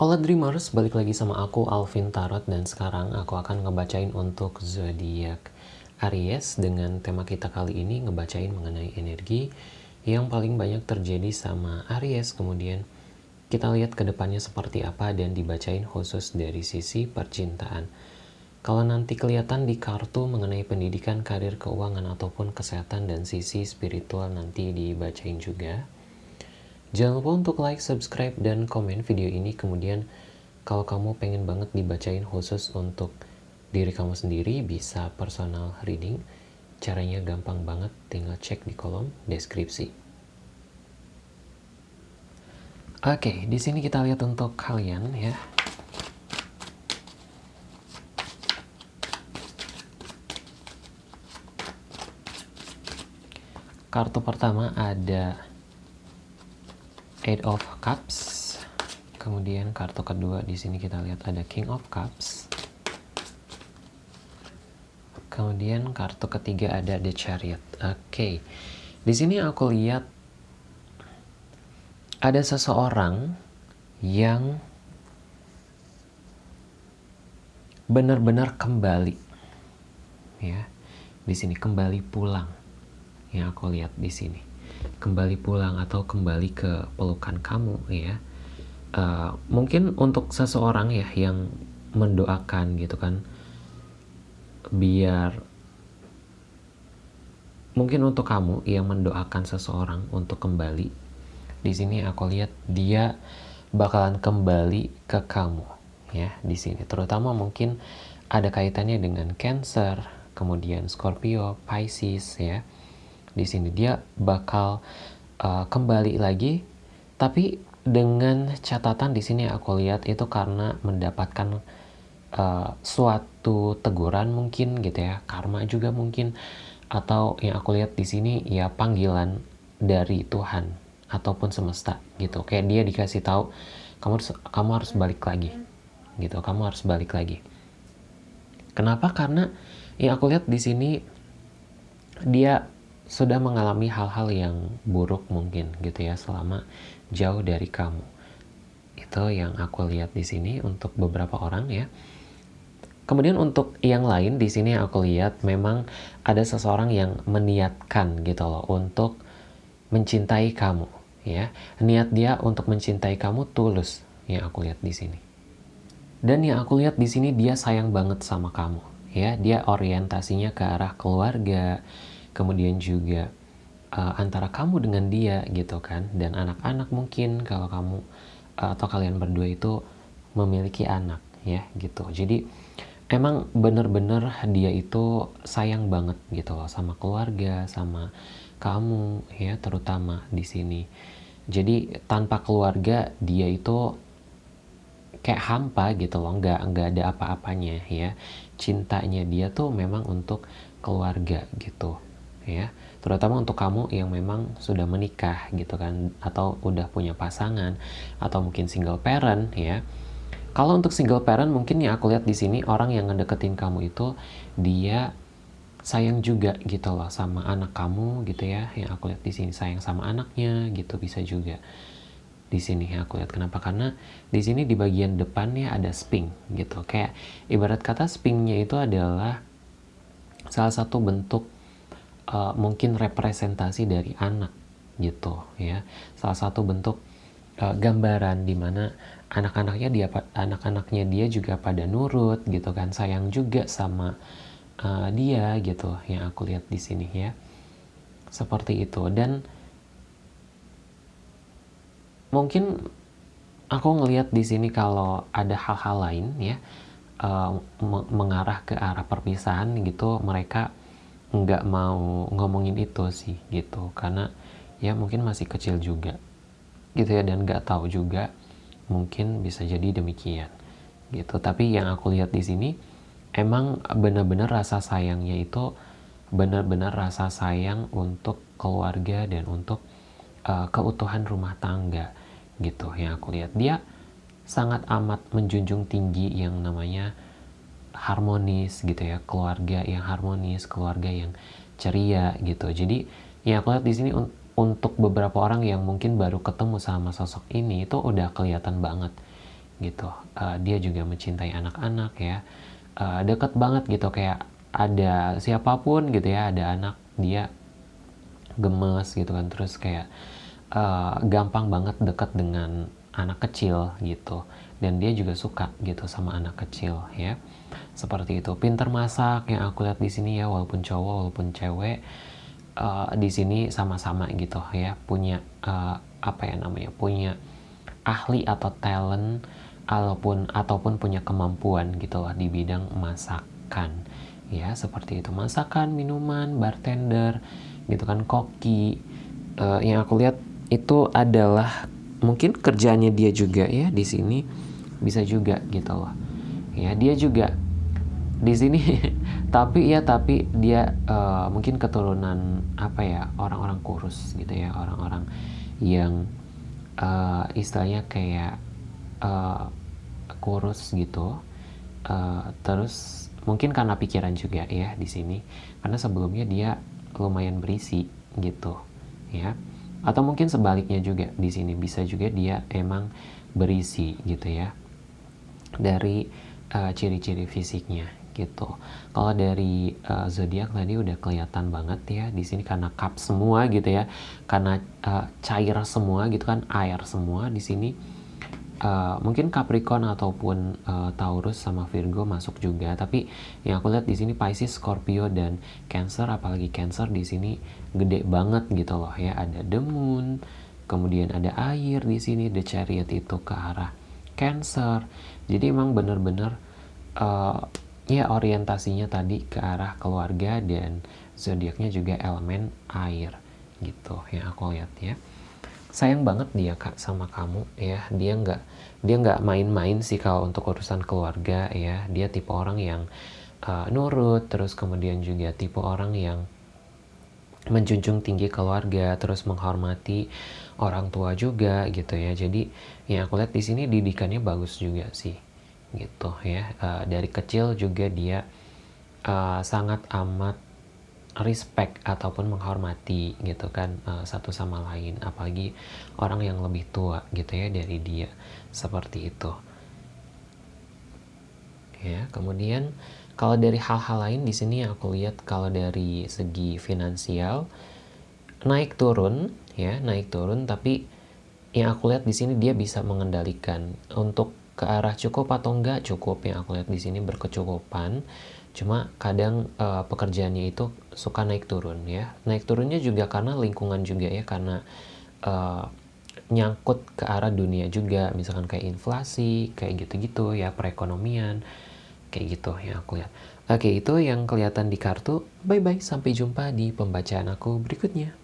Hola Dreamers, balik lagi sama aku Alvin Tarot dan sekarang aku akan ngebacain untuk zodiak Aries dengan tema kita kali ini ngebacain mengenai energi yang paling banyak terjadi sama Aries kemudian kita lihat ke depannya seperti apa dan dibacain khusus dari sisi percintaan. Kalau nanti kelihatan di kartu mengenai pendidikan, karir, keuangan, ataupun kesehatan dan sisi spiritual nanti dibacain juga. Jangan lupa untuk like, subscribe, dan komen video ini. Kemudian kalau kamu pengen banget dibacain khusus untuk diri kamu sendiri, bisa personal reading. Caranya gampang banget, tinggal cek di kolom deskripsi. Oke, di sini kita lihat untuk kalian ya. Kartu pertama ada Eight of Cups. Kemudian kartu kedua di sini kita lihat ada King of Cups. Kemudian kartu ketiga ada The Chariot. Oke. Okay. Di sini aku lihat ada seseorang yang benar-benar kembali ya di sini kembali pulang yang aku lihat di sini kembali pulang atau kembali ke pelukan kamu ya. Uh, mungkin untuk seseorang ya yang mendoakan gitu kan biar mungkin untuk kamu yang mendoakan seseorang untuk kembali di sini aku lihat dia bakalan kembali ke kamu ya di sini. Terutama mungkin ada kaitannya dengan Cancer kemudian Scorpio Pisces ya di sini. Dia bakal uh, kembali lagi tapi dengan catatan di sini aku lihat itu karena mendapatkan uh, suatu teguran mungkin gitu ya karma juga mungkin atau yang aku lihat di sini ya panggilan dari Tuhan ataupun semesta gitu. Kayak dia dikasih tahu kamu harus kamu harus balik lagi gitu. Kamu harus balik lagi. Kenapa? Karena yang aku lihat di sini dia sudah mengalami hal-hal yang buruk mungkin gitu ya selama jauh dari kamu. Itu yang aku lihat di sini untuk beberapa orang ya. Kemudian untuk yang lain di sini aku lihat memang ada seseorang yang meniatkan gitu loh untuk mencintai kamu ya. Niat dia untuk mencintai kamu tulus yang aku lihat di sini. Dan yang aku lihat di sini dia sayang banget sama kamu ya. Dia orientasinya ke arah keluarga, kemudian juga uh, antara kamu dengan dia gitu kan. Dan anak-anak mungkin kalau kamu uh, atau kalian berdua itu memiliki anak ya gitu. Jadi emang bener-bener dia itu sayang banget gitu loh sama keluarga sama kamu ya terutama di sini. Jadi tanpa keluarga dia itu kayak hampa gitu loh nggak nggak ada apa-apanya ya. Cintanya dia tuh memang untuk keluarga gitu ya. Terutama untuk kamu yang memang sudah menikah gitu kan atau udah punya pasangan atau mungkin single parent ya. Kalau untuk single parent mungkin yang aku lihat di sini orang yang ngedeketin kamu itu dia sayang juga gitu loh sama anak kamu gitu ya. Yang aku lihat di sini sayang sama anaknya gitu bisa juga di sini yang aku lihat. Kenapa? Karena di sini di bagian depannya ada sping gitu. Kayak ibarat kata spingnya itu adalah salah satu bentuk uh, mungkin representasi dari anak gitu ya. Salah satu bentuk uh, gambaran di mana anak-anaknya dia anak-anaknya dia juga pada nurut gitu kan sayang juga sama uh, dia gitu yang aku lihat di sini ya. Seperti itu. Dan mungkin aku ngelihat di sini kalau ada hal-hal lain ya uh, mengarah ke arah perpisahan gitu mereka nggak mau ngomongin itu sih gitu. Karena ya mungkin masih kecil juga gitu ya. Dan nggak tahu juga mungkin bisa jadi demikian gitu. Tapi yang aku lihat di sini emang benar-benar rasa sayangnya itu benar-benar rasa sayang untuk keluarga dan untuk uh, keutuhan rumah tangga gitu yang aku lihat. Dia sangat amat menjunjung tinggi yang namanya harmonis gitu ya keluarga yang harmonis keluarga yang ceria gitu. Jadi ya aku lihat di sini un untuk beberapa orang yang mungkin baru ketemu sama sosok ini itu udah kelihatan banget gitu. Uh, dia juga mencintai anak-anak ya. Uh, deket banget gitu kayak ada siapa pun gitu ya ada anak dia gemes gitu kan. Terus kayak uh, gampang banget deket dengan anak kecil gitu dan dia juga suka gitu sama anak kecil ya. Seperti itu. Pinter masak yang aku lihat di sini ya. Walaupun cowok walaupun cewek uh, di sini sama-sama gitu ya. Punya uh, apa ya namanya punya ahli atau talent ataupun ataupun punya kemampuan gitu loh di bidang masakan ya. Seperti itu. Masakan minuman bartender gitu kan koki uh, yang aku lihat itu adalah mungkin kerjanya dia juga ya di sini bisa juga gitu loh. Ya dia juga di sini tapi ya tapi dia uh, mungkin keturunan apa ya orang-orang kurus gitu ya orang-orang yang uh, istilahnya kayak uh, kurus gitu. Uh, terus mungkin karena pikiran juga ya di sini karena sebelumnya dia lumayan berisi gitu ya. Atau mungkin sebaliknya juga di sini bisa juga dia emang berisi gitu ya dari uh, ciri-ciri fisiknya gitu. Kalau dari uh, zodiak tadi udah kelihatan banget ya di sini karena cup semua gitu ya, karena uh, cair semua gitu kan air semua di sini Uh, mungkin Capricorn ataupun uh, Taurus sama Virgo masuk juga tapi yang aku lihat di sini Pisces, Scorpio dan Cancer apalagi Cancer di sini gede banget gitu loh ya ada the moon kemudian ada air di sini the chariot itu ke arah Cancer. Jadi emang bener-bener uh, ya orientasinya tadi ke arah keluarga dan zodiaknya juga elemen air gitu yang aku lihat ya. Sayang banget dia kak sama kamu ya. Dia nggak dia nggak main-main sih kalau untuk urusan keluarga ya. Dia tipe orang yang uh, nurut terus kemudian juga tipe orang yang menjunjung tinggi keluarga terus menghormati orang tua juga gitu ya. Jadi yang aku lihat di sini didikannya bagus juga sih gitu ya. Uh, dari kecil juga dia uh, sangat amat respect ataupun menghormati gitu kan uh, satu sama lain. Apalagi orang yang lebih tua gitu ya dari dia seperti itu. Ya kemudian kalau dari hal-hal lain di sini aku lihat kalau dari segi finansial naik turun ya naik turun. Tapi yang aku lihat di sini dia bisa mengendalikan. Untuk ke arah cukup atau enggak cukup. Yang aku lihat di sini berkecukupan. Cuma kadang uh, pekerjaannya itu suka naik turun ya. Naik turunnya juga karena lingkungan juga ya. Karena uh, nyangkut ke arah dunia juga. Misalkan kayak inflasi kayak gitu-gitu ya perekonomian kayak gitu yang aku lihat. Oke itu yang kelihatan di kartu. Bye bye sampai jumpa di pembacaan aku berikutnya